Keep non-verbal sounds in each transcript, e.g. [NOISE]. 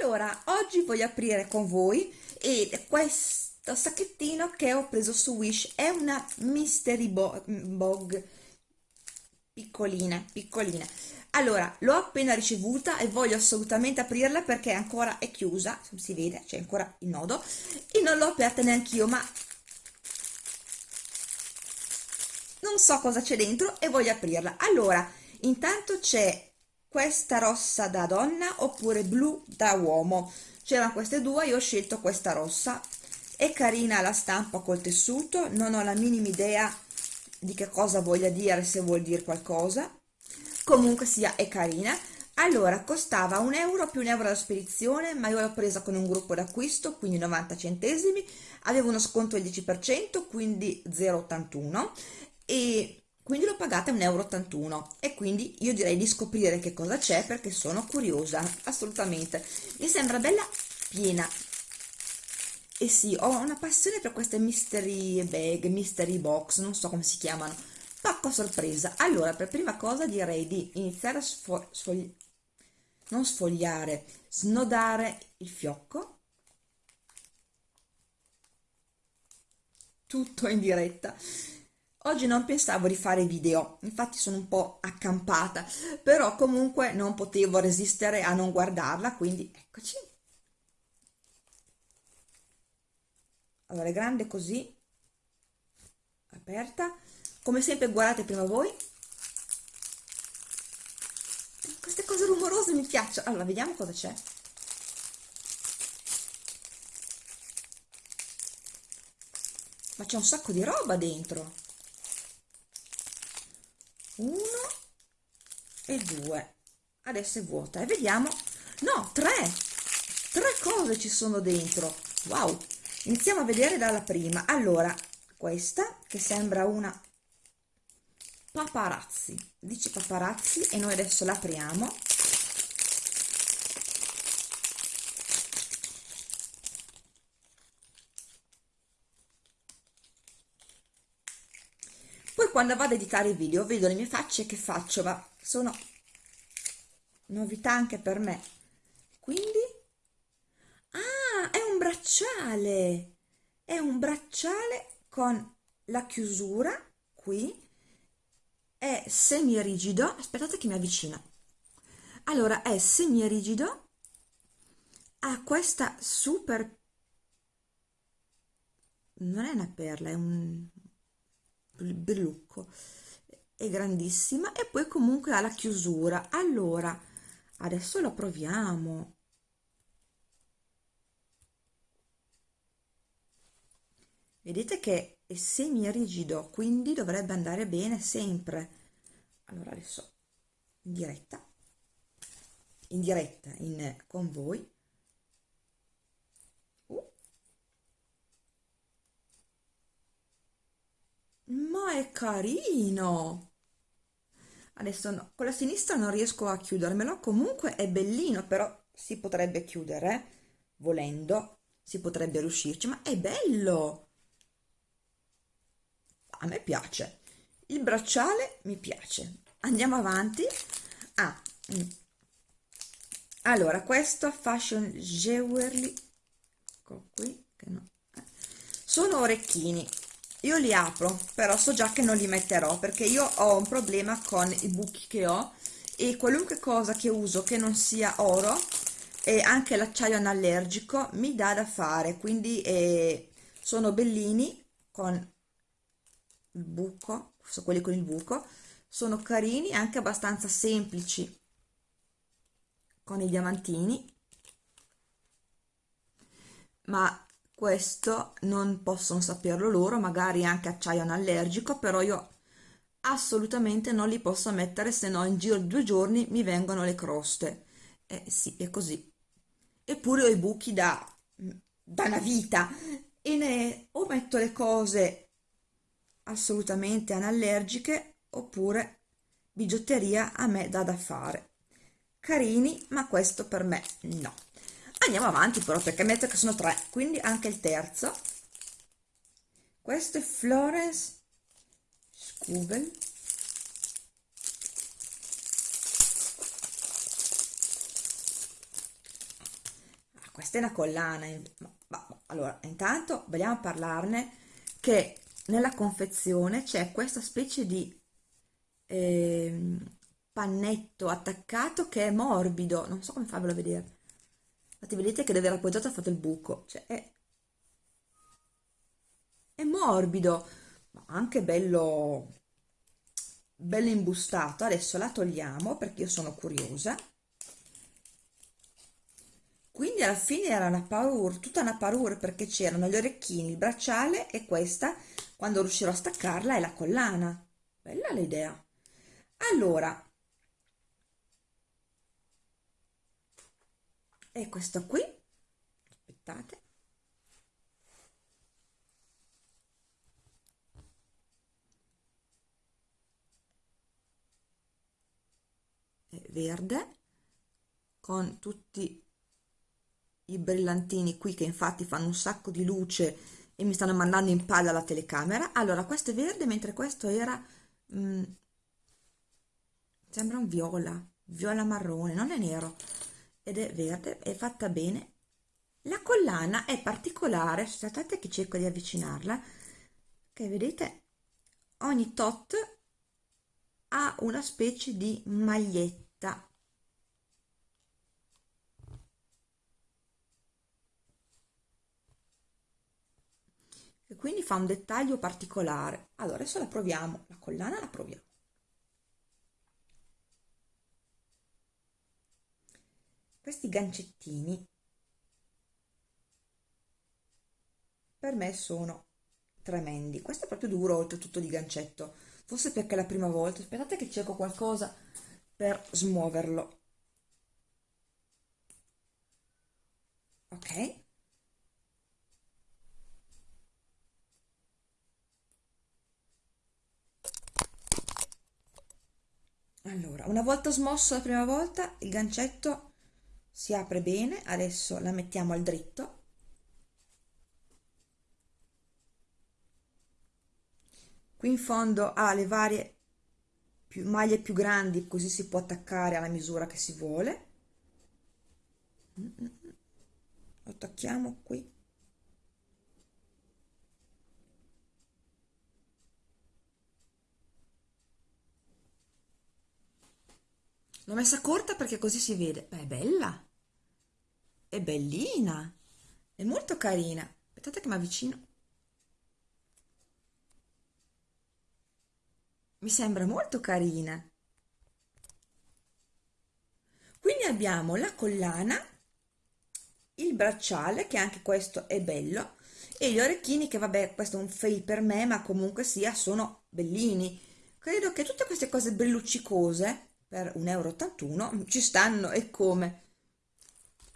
allora oggi voglio aprire con voi e questo sacchettino che ho preso su Wish. È una mystery bog. Piccolina piccolina allora l'ho appena ricevuta e voglio assolutamente aprirla perché ancora è chiusa si vede c'è ancora il nodo e non l'ho aperta neanche io ma non so cosa c'è dentro e voglio aprirla. Allora intanto c'è questa rossa da donna oppure blu da uomo? C'erano queste due io ho scelto questa rossa. È carina la stampa col tessuto non ho la minima idea di che cosa voglia dire se vuol dire qualcosa. Comunque sia è carina. Allora costava un euro più un euro da spedizione ma io l'ho presa con un gruppo d'acquisto quindi 90 centesimi. Avevo uno sconto del 10% quindi 0,81 e quindi l'ho pagata 1,81 euro e quindi io direi di scoprire che cosa c'è perché sono curiosa assolutamente. Mi sembra bella piena. E sì ho una passione per queste mystery bag mystery box non so come si chiamano. Pacco sorpresa. Allora per prima cosa direi di iniziare a sfo sfogli non sfogliare snodare il fiocco. Tutto in diretta Oggi non pensavo di fare video, infatti sono un po' accampata, però comunque non potevo resistere a non guardarla, quindi eccoci. Allora, è grande così, aperta. Come sempre guardate prima voi. Queste cose rumorose mi piacciono. Allora, vediamo cosa c'è. Ma c'è un sacco di roba dentro uno e due. Adesso è vuota e vediamo. No tre. Tre cose ci sono dentro. Wow. Iniziamo a vedere dalla prima. Allora questa che sembra una paparazzi. Dice paparazzi e noi adesso l'apriamo quando vado ad editare i video vedo le mie facce che faccio? Ma sono novità anche per me. Quindi? Ah è un bracciale. È un bracciale con la chiusura qui. È semi rigido aspettate che mi avvicino. Allora è semi rigido ha questa super non è una perla è un brillucco è grandissima e poi comunque ha la chiusura. Allora adesso lo proviamo. Vedete che è semi rigido quindi dovrebbe andare bene sempre. Allora adesso in diretta. In diretta in con voi ma è carino! Adesso no, con la sinistra non riesco a chiudermelo comunque è bellino però si potrebbe chiudere volendo si potrebbe riuscirci ma è bello! A me piace. Il bracciale mi piace. Andiamo avanti. Ah, mm. allora questo fashion jewelry ecco qui che no eh. sono orecchini io li apro però so già che non li metterò perché io ho un problema con i buchi che ho e qualunque cosa che uso che non sia oro e anche l'acciaio anallergico mi dà da fare. Quindi eh, sono bellini con il buco sono quelli con il buco sono carini anche abbastanza semplici con i diamantini. Ma questo non possono saperlo loro magari anche acciaio anallergico però io assolutamente non li posso mettere se no in giro di due giorni mi vengono le croste. Eh sì è così. Eppure ho i buchi da, da una vita. E ne o metto le cose assolutamente anallergiche oppure bigiotteria a me dà da fare. Carini ma questo per me no andiamo avanti però perché metto che sono tre quindi anche il terzo. Questo è Florence Scubel questa è una collana ma, ma, allora intanto vogliamo parlarne che nella confezione c'è questa specie di eh, pannetto attaccato che è morbido. Non so come farvelo vedere infatti vedete che dove era appoggiato ha fatto il buco. Cioè è, è morbido ma anche bello bello imbustato. Adesso la togliamo perché io sono curiosa. Quindi alla fine era una parure tutta una parure perché c'erano gli orecchini il bracciale e questa quando riuscirò a staccarla è la collana. Bella l'idea. Allora e questo qui. Aspettate. È verde con tutti i brillantini qui che infatti fanno un sacco di luce e mi stanno mandando in palla la telecamera. Allora questo è verde mentre questo era mm, sembra un viola viola marrone non è nero ed è verde è fatta bene. La collana è particolare aspettate che cerco di avvicinarla che vedete ogni tot ha una specie di maglietta. E quindi fa un dettaglio particolare. Allora adesso la proviamo la collana la proviamo questi gancettini per me sono tremendi. Questo è proprio duro oltretutto di gancetto. Forse perché è la prima volta. Aspettate che cerco qualcosa per smuoverlo. Ok. Allora una volta smosso la prima volta il gancetto si apre bene adesso la mettiamo al dritto. Qui in fondo ha le varie più, maglie più grandi così si può attaccare alla misura che si vuole. Lo attacchiamo qui. L'ho messa corta perché così si vede. Beh, è bella è bellina è molto carina. Aspettate che mi avvicino. Mi sembra molto carina. Quindi abbiamo la collana il bracciale che anche questo è bello e gli orecchini che vabbè questo è un fail per me ma comunque sia sono bellini. Credo che tutte queste cose belluccicose per 1,81 euro ci stanno e come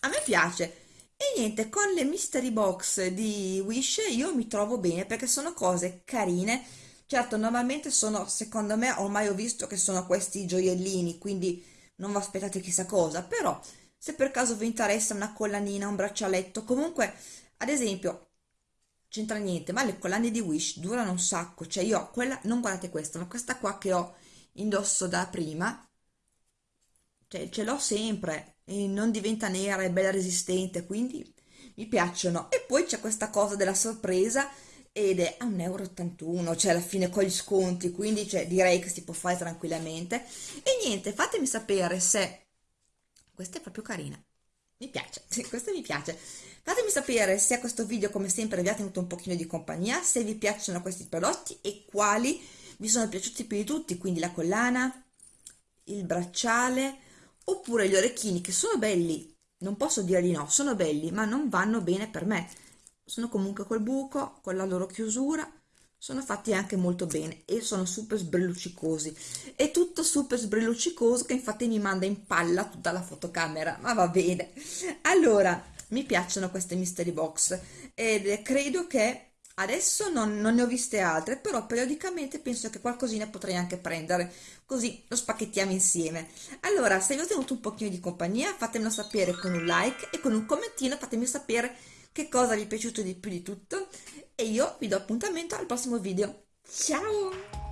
a me piace. E niente con le mystery box di Wish io mi trovo bene perché sono cose carine. Certo normalmente sono secondo me ormai ho visto che sono questi gioiellini quindi non vi aspettate chissà cosa però se per caso vi interessa una collanina un braccialetto comunque ad esempio c'entra niente ma le collane di Wish durano un sacco cioè io ho quella non guardate questa ma questa qua che ho indosso da prima cioè ce l'ho sempre e non diventa nera è bella resistente quindi mi piacciono e poi c'è questa cosa della sorpresa ed è a 1,81 euro, cioè alla fine con gli sconti, quindi cioè, direi che si può fare tranquillamente. E niente, fatemi sapere se... Questa è proprio carina, mi piace, [LAUGHS] questa mi piace. Fatemi sapere se a questo video, come sempre, vi ha tenuto un pochino di compagnia, se vi piacciono questi prodotti e quali vi sono piaciuti più di tutti, quindi la collana, il bracciale, oppure gli orecchini, che sono belli, non posso dire di no, sono belli, ma non vanno bene per me. Sono comunque col buco con la loro chiusura sono fatti anche molto bene e sono super sbrilluccicosi. È tutto super sbrilluccicoso che infatti mi manda in palla tutta la fotocamera ma va bene. Allora mi piacciono queste mystery box ed credo che adesso non, non, ne ho viste altre però periodicamente penso che qualcosina potrei anche prendere così lo spacchettiamo insieme allora se vi ho tenuto un pochino di compagnia fatemelo sapere con un like e con un commentino fatemi sapere che cosa vi è piaciuto di più di tutto e io vi do appuntamento al prossimo video. Ciao!